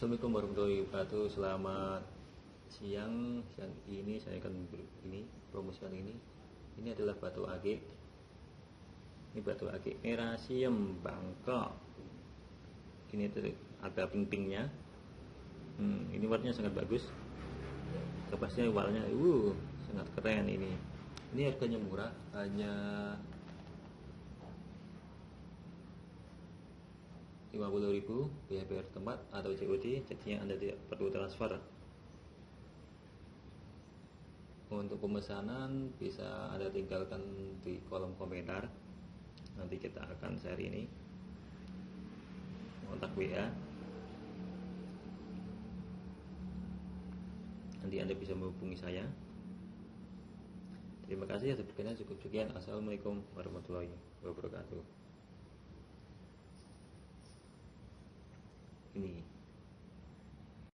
Assalamualaikum warahmatullahi wabarakatuh. Selamat siang. Siang ini saya akan ini promosikan ini. Ini adalah batu akik. Ini batu akik Erasium Bangkok. Ini ada ping-pingnya. Hmm, ini warnanya sangat bagus. Kepasnya warnanya, uh, sangat keren ini. Ini harganya murah, hanya 50.000 biaya bayar tempat atau COD jadinya Anda tidak perlu transfer. Untuk pemesanan bisa Anda tinggalkan di kolom komentar. Nanti kita akan share ini. Kontak WA nanti Anda bisa menghubungi saya. Terima kasih atas perhatian cukup sekian. Assalamualaikum warahmatullahi wabarakatuh ini